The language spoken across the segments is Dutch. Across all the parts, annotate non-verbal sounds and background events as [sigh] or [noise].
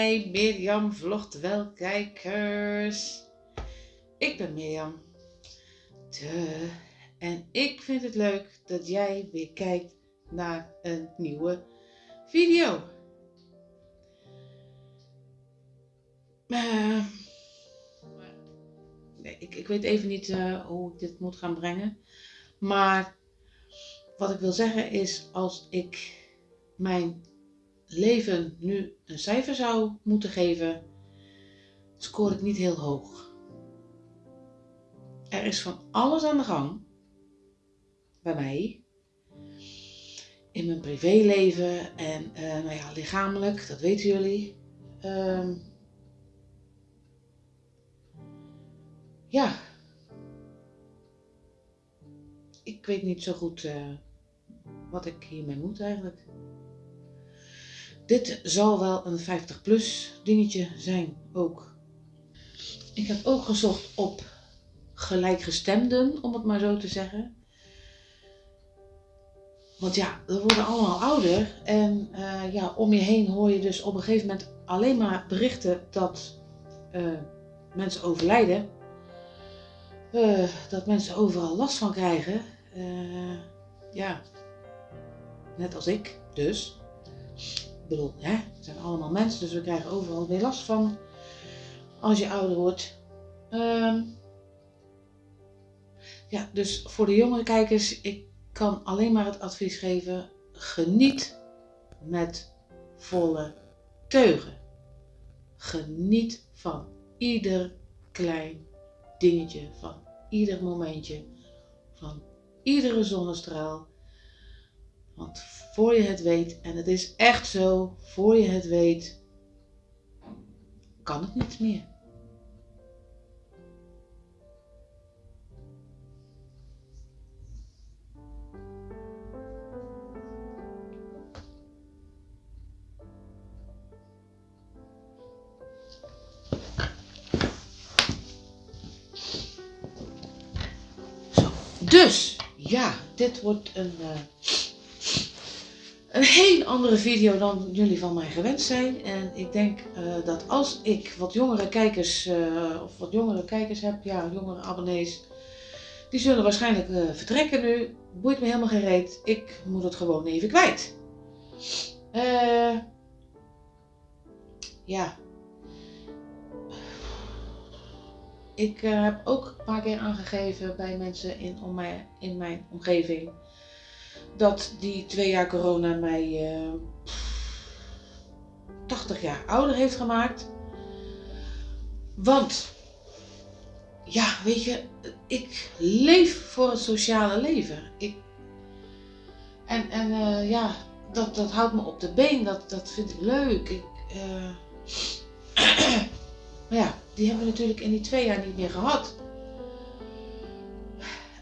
mij, Mirjam vlogt wel kijkers. Ik ben Mirjam. De. En ik vind het leuk dat jij weer kijkt naar een nieuwe video. Nee, ik, ik weet even niet uh, hoe ik dit moet gaan brengen. Maar wat ik wil zeggen is, als ik mijn leven nu een cijfer zou moeten geven, scoor ik niet heel hoog. Er is van alles aan de gang bij mij. In mijn privéleven en uh, nou ja, lichamelijk, dat weten jullie. Uh, ja. Ik weet niet zo goed uh, wat ik hiermee moet eigenlijk. Dit zal wel een 50 plus dingetje zijn ook. Ik heb ook gezocht op gelijkgestemden, om het maar zo te zeggen. Want ja, we worden allemaal ouder en uh, ja, om je heen hoor je dus op een gegeven moment alleen maar berichten dat uh, mensen overlijden. Uh, dat mensen overal last van krijgen. ja, net als ik dus bedoel, hè, het zijn allemaal mensen, dus we krijgen overal weer last van als je ouder wordt. Um, ja, dus voor de jonge kijkers, ik kan alleen maar het advies geven, geniet met volle teugen. Geniet van ieder klein dingetje, van ieder momentje, van iedere zonnestraal. Want voor je het weet, en het is echt zo, voor je het weet, kan het niet meer. Dus, ja, dit wordt een... Uh, een heel andere video dan jullie van mij gewend zijn. En ik denk uh, dat als ik wat jongere kijkers, uh, of wat jongere kijkers heb, ja, jongere abonnees, die zullen waarschijnlijk uh, vertrekken nu. Boeit me helemaal geen reet. Ik moet het gewoon even kwijt. ja. Ik heb ook een paar keer aangegeven bij mensen in, om mij, in mijn omgeving dat die twee jaar corona mij uh, 80 jaar ouder heeft gemaakt. Want, ja, weet je, ik leef voor het sociale leven. Ik, en en uh, ja, dat, dat houdt me op de been, dat, dat vind ik leuk. Ik, uh, [clears throat] maar ja, die hebben we natuurlijk in die twee jaar niet meer gehad.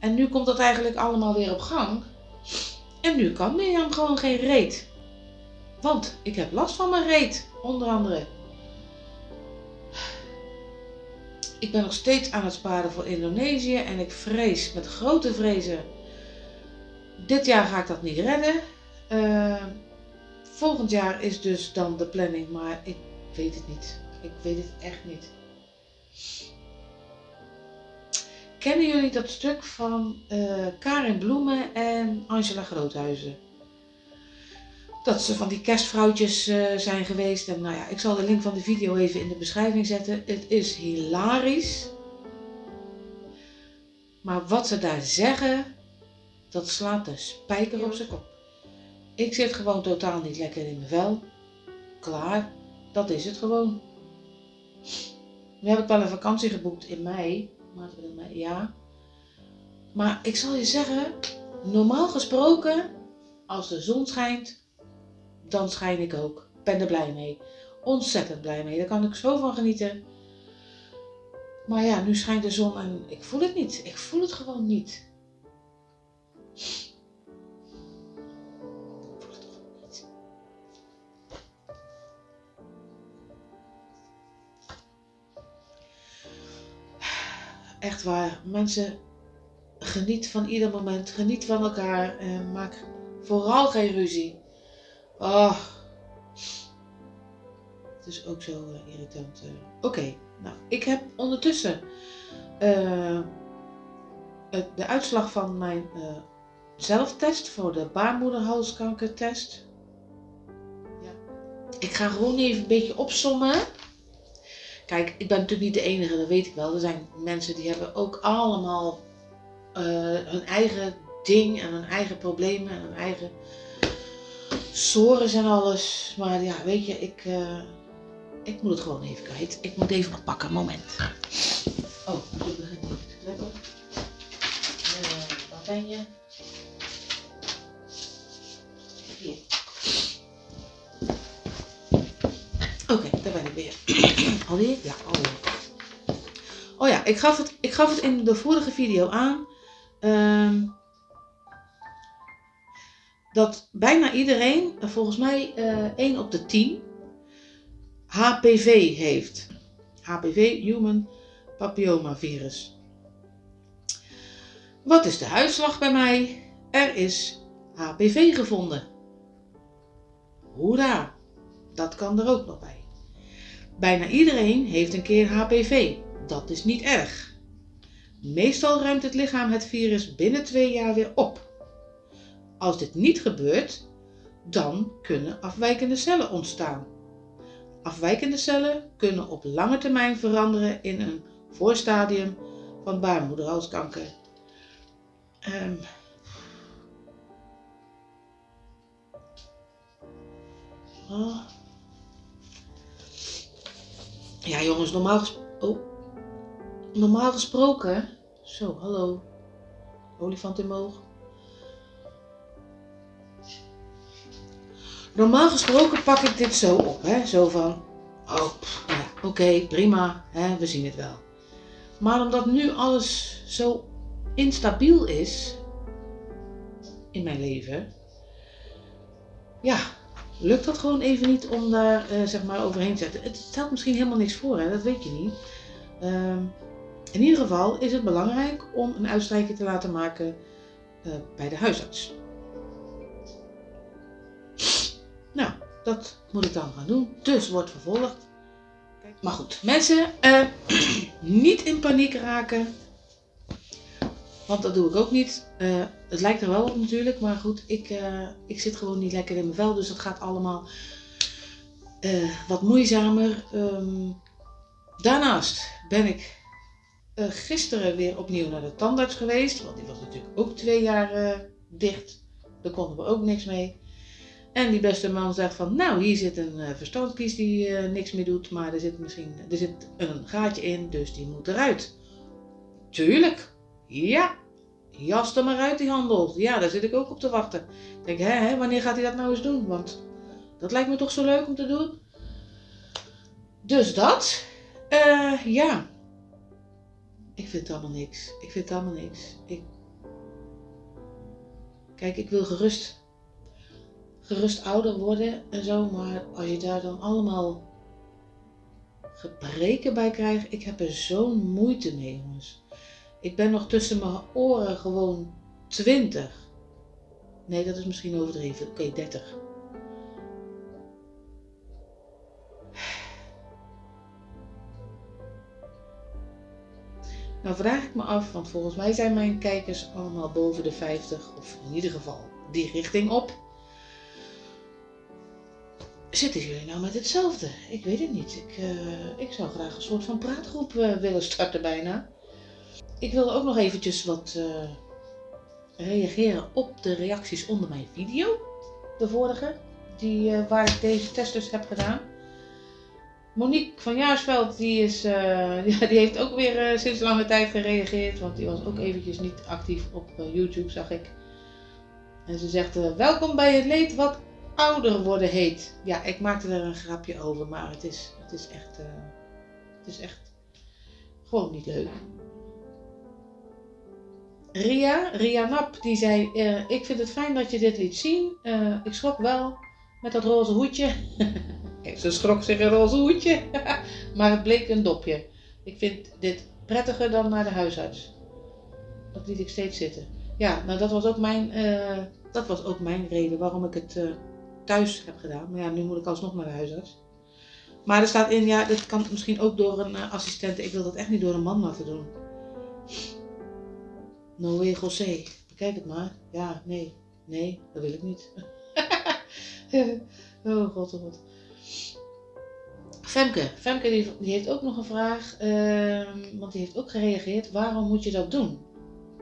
En nu komt dat eigenlijk allemaal weer op gang. En nu kan Mirjam gewoon geen reet. Want ik heb last van mijn reet, onder andere. Ik ben nog steeds aan het sparen voor Indonesië en ik vrees met grote vrezen. Dit jaar ga ik dat niet redden. Uh, volgend jaar is dus dan de planning, maar ik weet het niet. Ik weet het echt niet. Kennen jullie dat stuk van uh, Karin Bloemen en Angela Groothuizen? Dat ze van die kerstvrouwtjes uh, zijn geweest. En nou ja, ik zal de link van de video even in de beschrijving zetten. Het is hilarisch. Maar wat ze daar zeggen, dat slaat de spijker op zijn kop. Ik zit gewoon totaal niet lekker in mijn vel. Klaar, dat is het gewoon. Nu heb ik wel een vakantie geboekt in mei mij, ja. Maar ik zal je zeggen, normaal gesproken, als de zon schijnt, dan schijn ik ook. Ik ben er blij mee. Ontzettend blij mee. Daar kan ik zo van genieten. Maar ja, nu schijnt de zon en ik voel het niet. Ik voel het gewoon niet. Waar. Mensen, geniet van ieder moment. Geniet van elkaar. En maak vooral geen ruzie. Oh. Dat is ook zo eh, irritant. eh. Oké, nou, ik heb ondertussen eh, het- de uitslag van mijn zelftest voor de baarmoederhalskankertest. Ik ga gewoon even een beetje opsommen. Kijk, ik ben natuurlijk niet de enige, dat weet ik wel. Er zijn mensen die hebben ook allemaal eh, hun eigen ding en hun eigen problemen en hun eigen sores en alles. Maar ja, weet je, ik, eh, ik moet het gewoon even kwijt. Ik moet even wat pakken, moment. Oh, ik begin niet. Let op. Eh, Waar ben je? Alweer? Ja, alweer. Oh ja, ik gaf het, ik gaf het in de vorige video aan. ehm, dat bijna iedereen, eh, volgens mij eh 1 op de 10, HPV heeft. HPV, Human Papillomavirus. Wat is de uitslag bij mij? Er is HPV gevonden. Hoera, dat kan er ook nog bij. Bijna iedereen heeft een keer HPV. Dat is niet erg. Meestal ruimt het lichaam het virus binnen twee jaar weer op. Als dit niet gebeurt, dan kunnen afwijkende cellen ontstaan. Afwijkende cellen kunnen op lange termijn veranderen in een voorstadium van baarmoederhalskanker. Ehm. Oh. Ja jongens, normaal, ges- oh. normaal gesproken... Zo, hallo. Olifant in mijn oog. Normaal gesproken pak ik dit zo op, hè? Zo van, oh, ja, oké, prima, hè? we zien het wel. Maar omdat nu alles zo instabiel is in mijn leven, ja, lukt dat gewoon even niet om daar eh, zeg maar overheen te zetten. Het stelt misschien helemaal niks voor, hè? dat weet je niet. Ehm, in ieder geval is het belangrijk om een uitstrijkje te laten maken eh, bij de huisarts. Nou, dat moet ik dan gaan doen. Dus wordt vervolgd. Maar goed, mensen, eh, [clears throat] niet in paniek raken. Want dat doe ik ook niet. Eh, het lijkt er wel op natuurlijk, maar goed, ik, eh, ik zit gewoon niet lekker in mijn vel. Dus dat gaat allemaal eh, wat moeizamer. Ehm, daarnaast ben ik gisteren weer opnieuw naar de tandarts geweest. Want die was natuurlijk ook twee jaar dicht. Daar konden we ook niks mee. En die beste man zegt van, nou hier zit een verstandkies die niks meer doet, maar er zit misschien er zit een gaatje in, dus die moet eruit. Tuurlijk, ja, jas er maar uit die handel. Ja, daar zit ik ook op te wachten. Ik denk, hè, hè, wanneer gaat hij dat nou eens doen? Want dat lijkt me toch zo leuk om te doen. Dus dat, uh, ja. Ik vind het allemaal niks. Ik vind het allemaal niks. Ik... Kijk, ik wil gerust gerust ouder worden en zo, maar als je daar dan allemaal gebreken bij krijgt, ik heb er zo'n moeite mee, jongens. Ik ben nog tussen mijn oren gewoon 20. Nee, dat is misschien overdreven. Oké, okay, 30. Nou vraag ik me af, want volgens mij zijn mijn kijkers allemaal boven de 50, of in ieder geval die richting op. Zitten jullie nou met hetzelfde? Ik weet het niet. Ik, uh, ik zou graag een soort van praatgroep uh, willen starten bijna. Ik wil ook nog eventjes wat uh, reageren op de reacties onder mijn video. De vorige, die, waar ik deze test dus heb gedaan. Monique van Jaarsveld, die, is, [laughs] ja, die heeft ook weer sinds lange tijd gereageerd. Want die was ook eventjes niet actief op YouTube, zag ik. En ze zegt, welkom bij het leed wat ouder worden heet. Ja, ik maakte er een grapje over, maar het is, het is echt, uh, het is echt gewoon niet leuk. Ria, Ria Nap, die zei, uh, ik vind het fijn dat je dit liet zien. Uh, ik schrok wel met dat roze hoedje. [laughs] Ze schrok zich een roze hoedje, [laughs] maar het bleek een dopje. Ik vind dit prettiger dan naar de huisarts. Dat liet ik steeds zitten. Ja, nou dat was ook mijn, dat was ook mijn reden waarom ik het thuis heb gedaan. Maar ja, nu moet ik alsnog naar de huisarts. Maar er staat in, ja, dit kan misschien ook door een uh, assistent. Ik wil dat echt niet door een man laten doen. Noé José, bekijk het maar. Ja, nee, nee, dat wil ik niet. [laughs] oh god, oh god. Femke, Femke die, die heeft ook nog een vraag, uh, want die heeft ook gereageerd. Waarom moet je dat doen?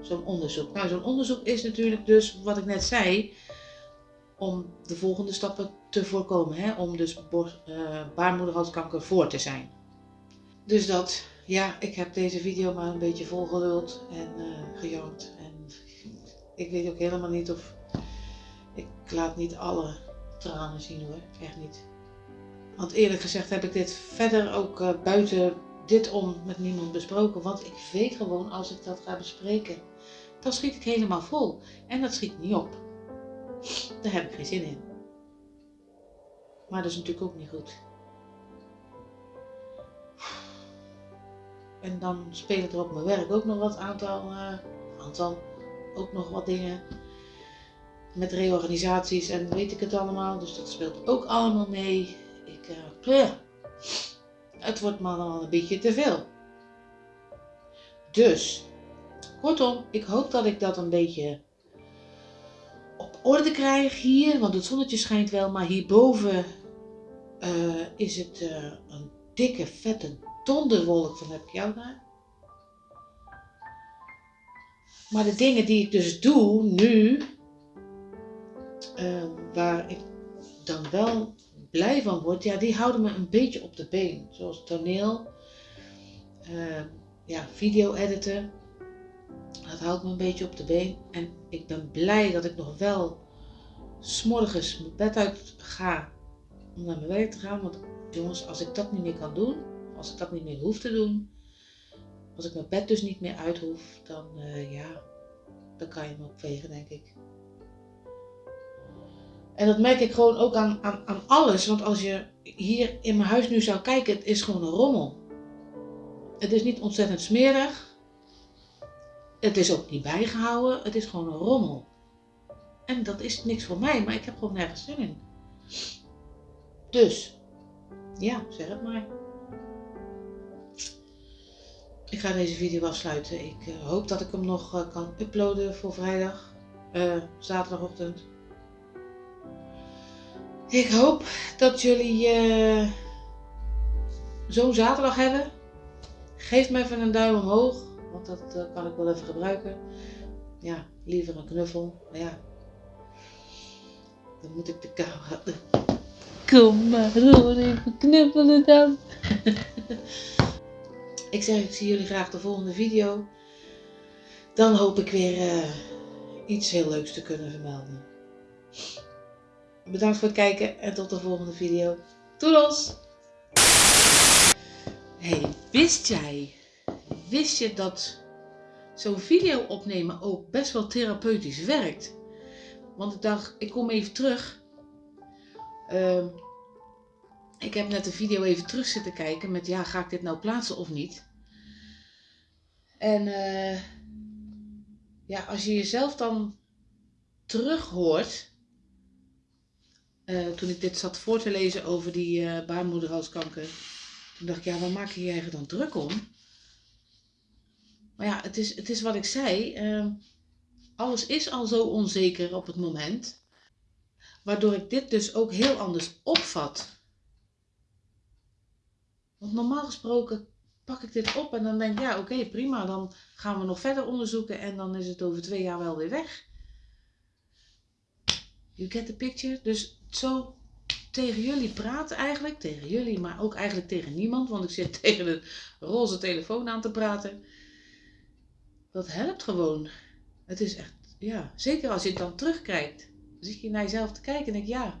Zo'n onderzoek. Nou, zo'n onderzoek is natuurlijk dus, wat ik net zei, om de volgende stappen te voorkomen. Hè? Om dus uh, baarmoederhalskanker voor te zijn. Dus dat, ja, ik heb deze video maar een beetje volgeluld en uh, gejankt. En ik weet ook helemaal niet of... Ik laat niet alle tranen zien hoor, echt niet. Want eerlijk gezegd heb ik dit verder ook uh, buiten dit om met niemand besproken. Want ik weet gewoon als ik dat ga bespreken, dan schiet ik helemaal vol. En dat schiet niet op. Daar heb ik geen zin in. Maar dat is natuurlijk ook niet goed. En dan spelen er op mijn werk ook nog wat aantal, uh, aantal, ook nog wat dingen. Met reorganisaties en weet ik het allemaal. Dus dat speelt ook allemaal mee. Ik, uh, het wordt me dan een beetje te veel. Dus, kortom, ik hoop dat ik dat een beetje op orde krijg hier. Want het zonnetje schijnt wel, maar hierboven uh, is het een dikke, vette donderwolk van heb ik jou daar. Maar de dingen die ik dus doe nu, uh, waar ik dan wel blij van word, ja, die houden me een beetje op de been. Zoals toneel, ja, video editen. Dat houdt me een beetje op de been. En ik ben blij dat ik nog wel s'morgens mijn bed uit ga om naar mijn werk te gaan. Want jongens, als ik dat niet meer kan doen, als ik dat niet meer hoef te doen, als ik mijn bed dus niet meer uit hoef, dan uh, ja, dan kan je me opvegen, denk ik. En dat merk ik gewoon ook aan, aan, aan alles. Want als je hier in mijn huis nu zou kijken, het is gewoon een rommel. Het is niet ontzettend smerig. Het is ook niet bijgehouden. Het is gewoon een rommel. En dat is niks voor mij, maar ik heb gewoon nergens zin in. Dus, ja, zeg het maar. Ik ga deze video afsluiten. Ik uh, hoop dat ik hem nog uh, kan uploaden voor vrijdag, uh, zaterdagochtend. Ik hoop dat jullie zo'n zaterdag hebben. Geef me even een duim omhoog, want dat kan ik wel even gebruiken. Ja, liever een knuffel, maar ja. Dan moet ik de camera... Kom maar hoor, even knuffelen dan. [laughs] ik zeg, ik zie jullie graag de volgende video. Dan hoop ik weer uh, iets heel leuks te kunnen vermelden. Bedankt voor het kijken en tot de volgende video. Doedels! Hey, wist jij, wist je dat zo'n video opnemen ook best wel therapeutisch werkt? Want ik dacht, ik kom even terug Uh, ik heb net de video even terug zitten kijken met ja, ga ik dit nou plaatsen of niet? En uh, ja, als je jezelf dan terug hoort, uh, toen ik dit zat voor te lezen over die uh, baarmoederhalskanker, toen dacht ik, ja, waar maak je je eigen dan druk om? Maar ja, het is, het is wat ik zei, ehm, alles is al zo onzeker op het moment. Waardoor ik dit dus ook heel anders opvat. Want normaal gesproken pak ik dit op en dan denk ik, ja oké prima, dan gaan we nog verder onderzoeken en dan is het over twee jaar wel weer weg. You get the picture? Dus zo tegen jullie praten eigenlijk, tegen jullie, maar ook eigenlijk tegen niemand, want ik zit [laughs] tegen een roze telefoon aan te praten. Dat helpt gewoon. Het is echt, ja, zeker als je het dan terugkijkt zit je naar jezelf te kijken en denk ja,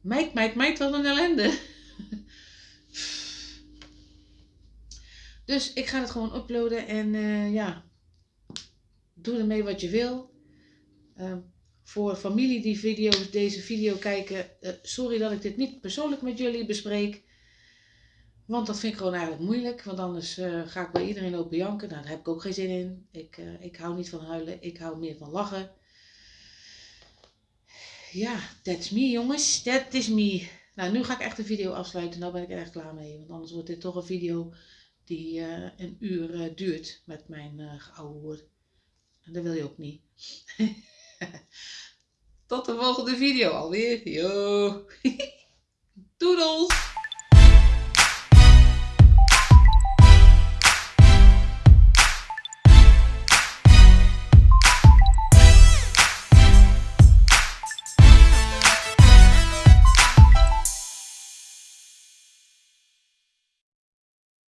meid, meid, meid, wat een ellende. [laughs] dus ik ga het gewoon uploaden en uh, ja, doe ermee wat je wil. Uh, voor familie die deze video kijken, uh, sorry dat ik dit niet persoonlijk met jullie bespreek. Want dat vind ik gewoon eigenlijk moeilijk. Want anders uh, ga ik bij iedereen lopen janken. Nou, daar heb ik ook geen zin in. Ik, ik hou niet van huilen. Ik hou meer van lachen ja, that's me jongens. Dat is me. Nou, nu ga ik echt de video afsluiten. Nou ben ik er echt klaar mee. Want anders wordt dit toch een video die uh, een uur uh, duurt met mijn uh, oude woord. En dat wil je ook niet. [laughs] Tot de volgende video alweer. Yo. [laughs] Doedels!